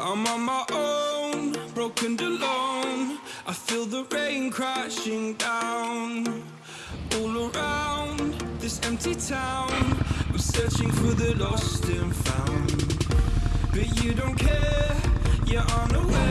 I'm on my own, broken and alone I feel the rain crashing down. All around this empty town I'm searching for the lost and found. But you don't care, you're unaware.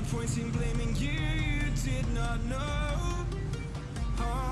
no point in blaming you, you did not know. Oh.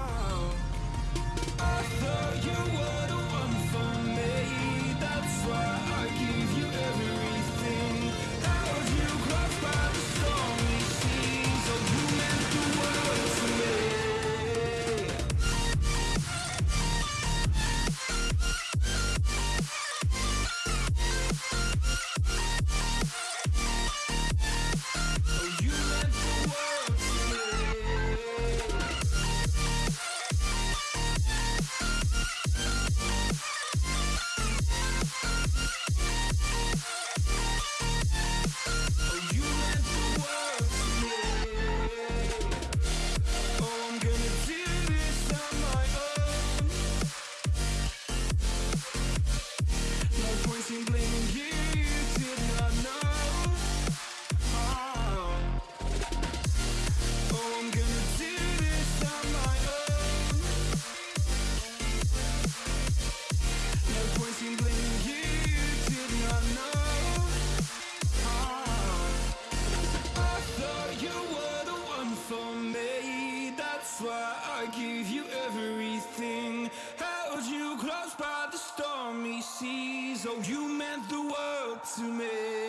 oh, you meant the world to me.